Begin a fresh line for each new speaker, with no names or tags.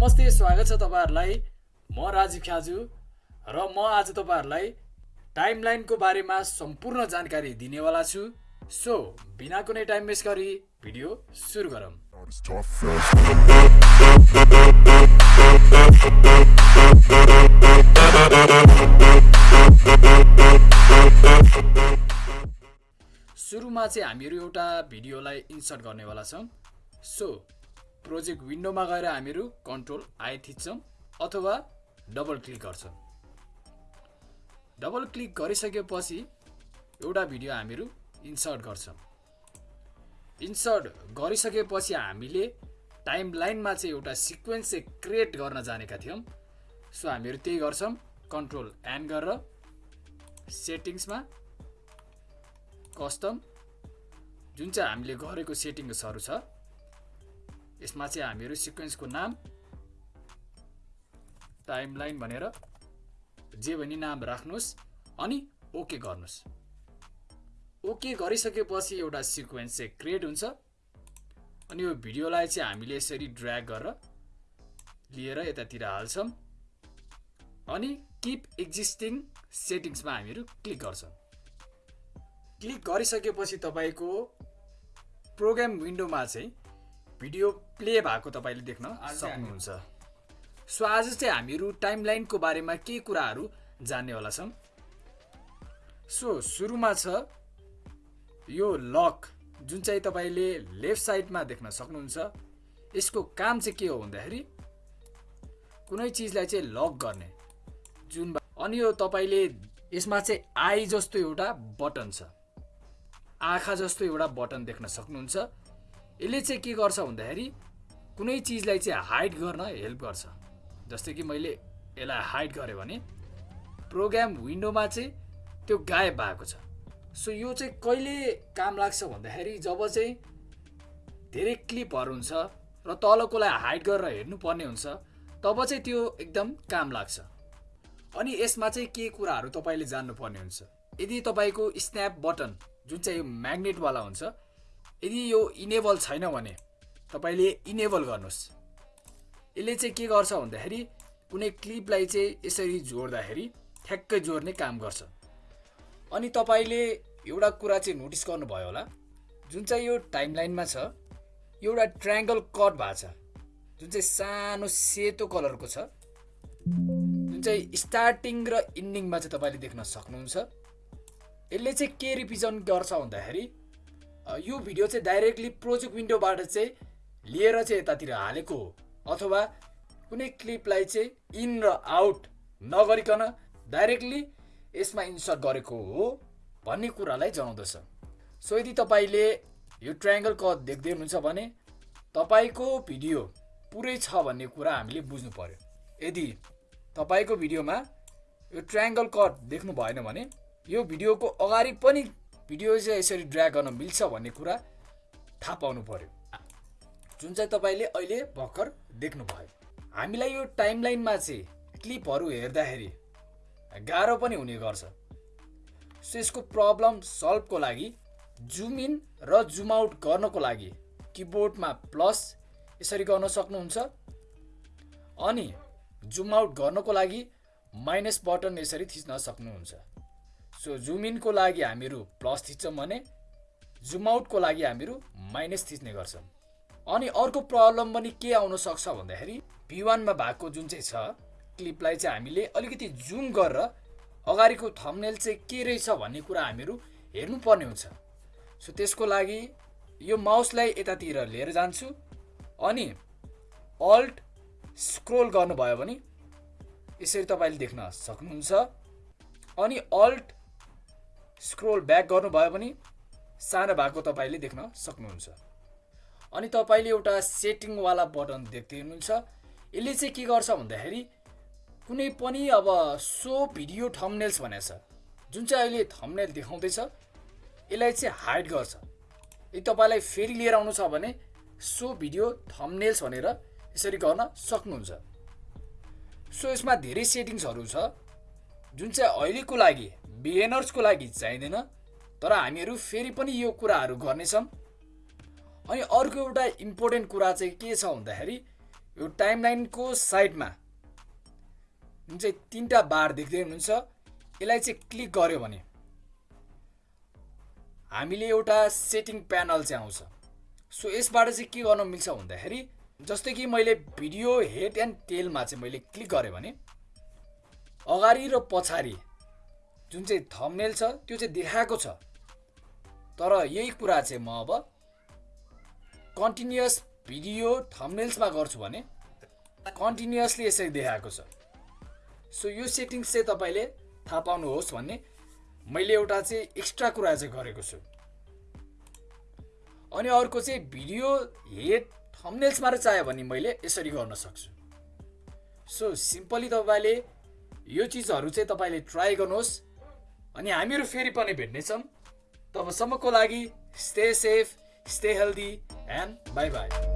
नमस्ते स्वागत छ तपाईँहरूलाई। म राजीव ख्याजु र म आज तपाईँहरूलाई टाइमलाइनको बारेमा सम्पूर्ण जानकारी दिनेवाला छु। सो बिना कुनै टाइम वेस्ट गरी भिडियो सुरु गरौँ. सुरुमा चाहिँ हामीहरू एउटा भिडियोलाई इन्सर्ट गर्नेवाला छौँ। सो प्रोजेक्ट विन्डोमा गएर हामीहरू कन्ट्रोल आई थिच्छौँ अथवा डबल क्लिक गर्छौँ। डबल क्लिक गरिसकेपछि एउटा भिडियो हामीहरू इन्सर्ट गर्छौँ। इन्सर्ट गरिसकेपछि हामीले टाइम लाइनमा चाहिँ एउटा सिक्वेन्स चाहिँ क्रिएट गर्न जानेका थियौँ। सो हामीहरू त्यही गर्छौँ कन्ट्रोल एन गरेर सेटिङ्समा कस्टम। जुन चाहिँ हामीले गरेको सेटिङ्सहरू छ यसमा चाहिँ हामीहरू सिक्वेन्सको नाम टाइमलाइन भनेर जे भने नाम राख्नुहोस् अनि ओके गर्नुहोस्। ओके गरिसकेपछि एउटा सिक्वेन्स चाहिँ क्रिएट हुन्छ अनि यो भिडियोलाई चाहिँ हामीले यसरी ड्र्याग गरेर लिएर यतातिर हाल्छौँ अनि किप एक्जिस्टिङ सेटिङ्समा हामीहरू क्लिक गर्छौँ। क्लिक गरिसकेपछि तपाईँको प्रोग्राम विन्डोमा चाहिँ भिडियो प्ले भएको तपाईँले देख्न सक्नुहुन्छ। सो आज चाहिँ हामीहरू टाइमलाइनको बारेमा केही कुराहरू जान्नेवाला छौँ सो सुरुमा छ यो लक जुन चाहिँ तपाईँले लेफ्ट साइडमा देख्न सक्नुहुन्छ। यसको काम चाहिँ के हो भन्दाखेरि कुनै चिजलाई चाहिँ लक गर्ने जुन अनि यो तपाईँले यसमा चाहिँ आई जस्तो एउटा बटन छ। आँखा जस्तो एउटा बटन देख्न सक्नुहुन्छ। यसले चाहिँ के गर्छ भन्दाखेरि कुनै चिजलाई चाहिँ हाइड गर्न हेल्प गर्छ। जस्तै कि मैले यसलाई हाइड गरेँ भने प्रोग्राम विन्डोमा चाहिँ त्यो गायब भएको छ। सो यो चाहिँ कहिले काम लाग्छ भन्दाखेरि जब चाहिँ धेरै क्लिपहरू हुन्छ र तलकोलाई हाइड गरेर हेर्नुपर्ने हुन्छ तब चाहिँ त्यो एकदम काम लाग्छ। अनि यसमा चाहिँ के कुराहरू तपाईँले जान्नुपर्ने हुन्छ? यदि तपाईँको स्न्याप बटन जुन चाहिँ यो म्याग्नेटवाला हुन्छ यदि यो इनेबल छैन भने तपाईँले इनेबल गर्नुहोस्। यसले चाहिँ के गर्छ भन्दाखेरि कुनै क्लिपलाई चाहिँ यसरी जोड्दाखेरि ठ्याक्कै जोड्ने काम गर्छ। अनि तपाईँले एउटा कुरा चाहिँ नोटिस गर्नुभयो होला जुन चाहिँ यो टाइमलाइनमा छ एउटा ट्रायङ्गल कट भएको छ जुन चाहिँ सानो सेतो कलरको छ जुन चाहिँ स्टार्टिङ र इन्डिङमा चाहिँ तपाईँले देख्न सक्नुहुन्छ। यसले चाहिँ के रिप्रेजेन्ट गर्छ भन्दाखेरि यो भिडियो चाहिँ डाइरेक्टली प्रोजेक्ट विन्डोबाट चाहिँ लिएर चाहिँ यतातिर हालेको हो। अथवा कुनै क्लिपलाई चाहिँ इन र आउट नगरिकन डाइरेक्टली यसमा इन्सर्ट गरेको हो भन्ने कुरालाई जनाउँदछ। सो यदि तपाईँले यो ट्रायङ्गल कट देख्दै हुनुहुन्छ भने तपाईँको भिडियो पुरै छ भन्ने कुरा हामीले बुझ्नु पर्यो। यदि तपाईँको भिडियोमा यो ट्रायङ्गल कट देख्नु भएन भने यो भिडियोको अगाडि पनि भिडियो चाहिँ यसरी ड्र्याग गर्न मिल्छ भन्ने कुरा थाहा पाउनु पर्यो। जुन चाहिँ तपाईँले अहिले भर्खर देख्नुभयो। हामीलाई यो टाइमलाइनमा चाहिँ क्लिपहरू हेर्दाखेरि गाह्रो पनि हुने गर्छ। सो यसको प्रब्लम सल्भको लागि जुम इन र जुम आउट गर्नको लागि किबोर्डमा प्लस यसरी गर्न सक्नुहुन्छ। अनि जुम आउट गर्नको लागि माइनस बटन यसरी थिच्न सक्नुहुन्छ। सो जुम इनको लागि हामीहरू प्लस थिच्छौँ भने जुम आउटको लागि हामीहरू माइनस थिच्ने गर्छौँ अनि अर्को प्रब्लम पनि के आउन सक्छ भन्दाखेरि भी वानमा भएको जुन चाहिँ छ क्लिपलाई चाहिँ हामीले अलिकति जुम गरेर अगाडिको थम्नेल चाहिँ के रहेछ भन्ने कुरा हामीहरू हेर्नुपर्ने हुन्छ सो त्यसको लागि यो माउसलाई यतातिर लिएर जान्छु अनि अल्ट स्क्रोल गर्नुभयो भने यसरी तपाईँले देख्न सक्नुहुन्छ अनि अल्ट स्क्रोल ब्याक गर्नुभयो भने सानो भएको तपाईँले देख्न सक्नुहुन्छ। अनि तपाईँले एउटा सेटिङवाला बटन देख्दै हुनुहुन्छ। यसले चाहिँ के गर्छ भन्दाखेरि कुनै पनि अब सो भिडियो थम्नेल्स भनेको छ जुन चाहिँ अहिले थम्नेल देखाउँदैछ यसलाई चाहिँ हाइड गर्छ। यदि तपाईँलाई फेरि लिएर आउनु छ भने सो भिडियो थम्नेल्स भनेर यसरी गर्न सक्नुहुन्छ। सो यसमा धेरै सेटिङ्सहरू छ जुन चाहिँ अहिलेको लागि बिएनर्सको लागि चाहिँदैन तर हामीहरू फेरि पनि यो कुराहरू गर्नेछौँ अनि अर्को एउटा इम्पोर्टेन्ट कुरा चाहिँ के छ भन्दाखेरि यो टाइमलाइनको साइडमा जुन चाहिँ तिनवटा बार देख्दै हुनुहुन्छ यसलाई चाहिँ क्लिक गऱ्यो भने हामीले एउटा सेटिङ प्यानल चाहिँ आउँछ। सो यसबाट चाहिँ के गर्न मिल्छ भन्दाखेरि जस्तै कि मैले भिडियो हेड एन्ड टेलमा चाहिँ मैले क्लिक गरेँ भने अगाडि र पछाडि जुन चाहिँ थम्नेल छ त्यो चाहिँ देखाएको छ। तर यही कुरा चाहिँ म अब कन्टिन्युस भिडियो थम्नेल्समा गर्छु भने कन्टिन्युसली यसरी देखाएको छ। सो यो सेटिङ्स चाहिँ तपाईँले थाहा पाउनुहोस् भन्ने मैले एउटा चाहिँ एक्स्ट्रा कुरा चाहिँ गरेको छु। अनि अर्को चाहिँ भिडियो हेड थम्नेल्समा चाह्यो भने मैले यसरी गर्न सक्छु। सो सिम्पली तपाईँले यो चिजहरू चाहिँ तपाईँले ट्राई गर्नुहोस्। अनि हामीहरू फेरि पनि भेट्नेछौँ। तबसम्मको लागि stay safe stay healthy and bye bye